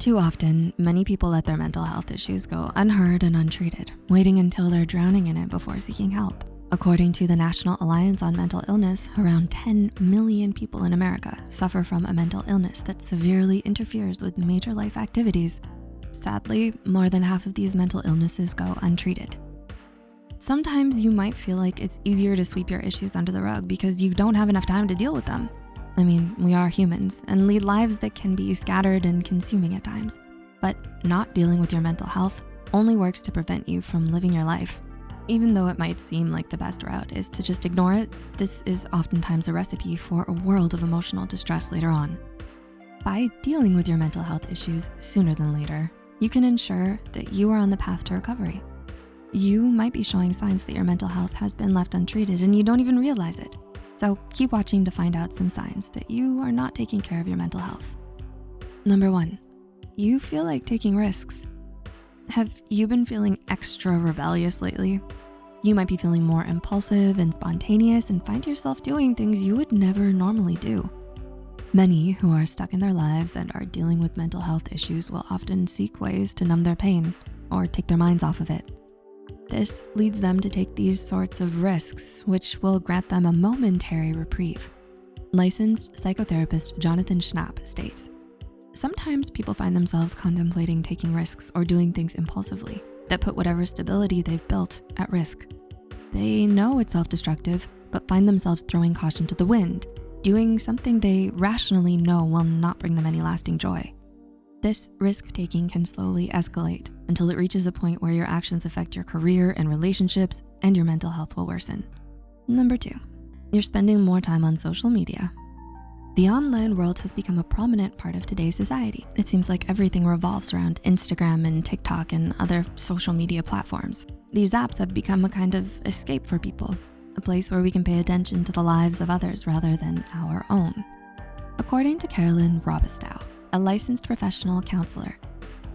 Too often, many people let their mental health issues go unheard and untreated, waiting until they're drowning in it before seeking help. According to the National Alliance on Mental Illness, around 10 million people in America suffer from a mental illness that severely interferes with major life activities. Sadly, more than half of these mental illnesses go untreated. Sometimes you might feel like it's easier to sweep your issues under the rug because you don't have enough time to deal with them. I mean, we are humans and lead lives that can be scattered and consuming at times. But not dealing with your mental health only works to prevent you from living your life. Even though it might seem like the best route is to just ignore it, this is oftentimes a recipe for a world of emotional distress later on. By dealing with your mental health issues sooner than later, you can ensure that you are on the path to recovery. You might be showing signs that your mental health has been left untreated and you don't even realize it. So keep watching to find out some signs that you are not taking care of your mental health. Number one, you feel like taking risks. Have you been feeling extra rebellious lately? You might be feeling more impulsive and spontaneous and find yourself doing things you would never normally do. Many who are stuck in their lives and are dealing with mental health issues will often seek ways to numb their pain or take their minds off of it. This leads them to take these sorts of risks, which will grant them a momentary reprieve. Licensed psychotherapist Jonathan Schnapp states, Sometimes people find themselves contemplating taking risks or doing things impulsively that put whatever stability they've built at risk. They know it's self-destructive, but find themselves throwing caution to the wind, doing something they rationally know will not bring them any lasting joy. This risk-taking can slowly escalate until it reaches a point where your actions affect your career and relationships and your mental health will worsen. Number two, you're spending more time on social media. The online world has become a prominent part of today's society. It seems like everything revolves around Instagram and TikTok and other social media platforms. These apps have become a kind of escape for people, a place where we can pay attention to the lives of others rather than our own. According to Carolyn Robistow, a licensed professional counselor,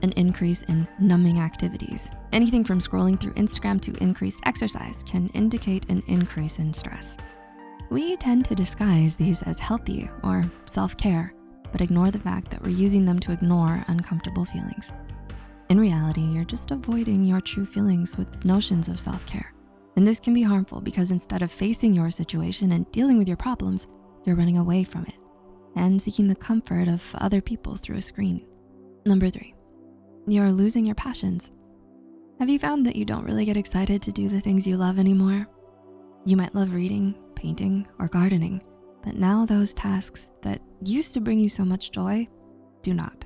an increase in numbing activities. Anything from scrolling through Instagram to increased exercise can indicate an increase in stress. We tend to disguise these as healthy or self-care, but ignore the fact that we're using them to ignore uncomfortable feelings. In reality, you're just avoiding your true feelings with notions of self-care. And this can be harmful because instead of facing your situation and dealing with your problems, you're running away from it and seeking the comfort of other people through a screen. Number three, you're losing your passions. Have you found that you don't really get excited to do the things you love anymore? You might love reading, painting, or gardening, but now those tasks that used to bring you so much joy do not.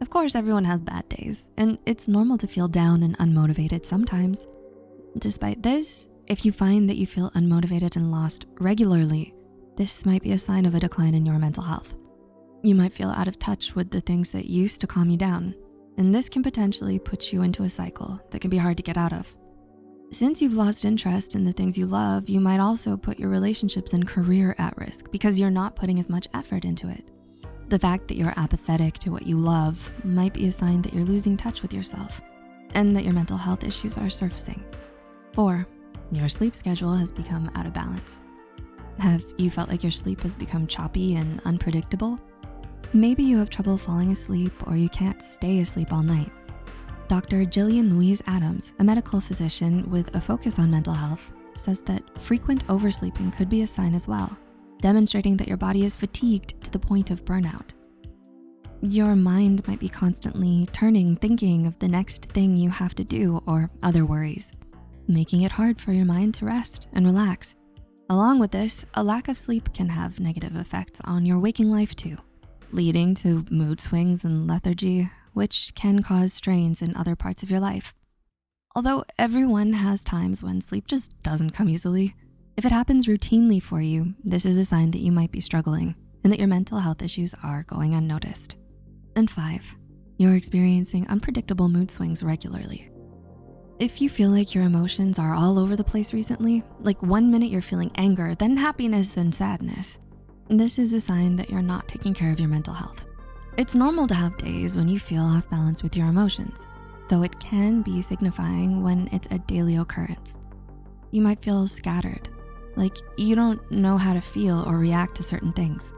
Of course, everyone has bad days, and it's normal to feel down and unmotivated sometimes. Despite this, if you find that you feel unmotivated and lost regularly, this might be a sign of a decline in your mental health. You might feel out of touch with the things that used to calm you down, and this can potentially put you into a cycle that can be hard to get out of. Since you've lost interest in the things you love, you might also put your relationships and career at risk because you're not putting as much effort into it. The fact that you're apathetic to what you love might be a sign that you're losing touch with yourself and that your mental health issues are surfacing. Four, your sleep schedule has become out of balance. Have you felt like your sleep has become choppy and unpredictable? Maybe you have trouble falling asleep or you can't stay asleep all night. Dr. Jillian Louise Adams, a medical physician with a focus on mental health, says that frequent oversleeping could be a sign as well, demonstrating that your body is fatigued to the point of burnout. Your mind might be constantly turning, thinking of the next thing you have to do or other worries, making it hard for your mind to rest and relax. Along with this, a lack of sleep can have negative effects on your waking life too, leading to mood swings and lethargy, which can cause strains in other parts of your life. Although everyone has times when sleep just doesn't come easily, if it happens routinely for you, this is a sign that you might be struggling and that your mental health issues are going unnoticed. And five, you're experiencing unpredictable mood swings regularly. If you feel like your emotions are all over the place recently, like one minute you're feeling anger, then happiness, then sadness, this is a sign that you're not taking care of your mental health. It's normal to have days when you feel off balance with your emotions, though it can be signifying when it's a daily occurrence. You might feel scattered, like you don't know how to feel or react to certain things.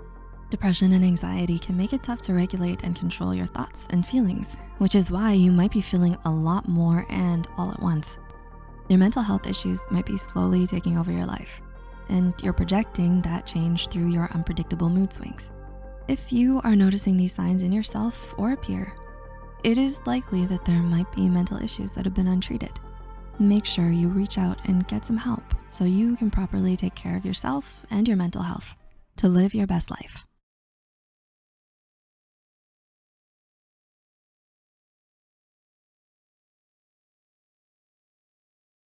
Depression and anxiety can make it tough to regulate and control your thoughts and feelings, which is why you might be feeling a lot more and all at once. Your mental health issues might be slowly taking over your life, and you're projecting that change through your unpredictable mood swings. If you are noticing these signs in yourself or a peer, it is likely that there might be mental issues that have been untreated. Make sure you reach out and get some help so you can properly take care of yourself and your mental health to live your best life.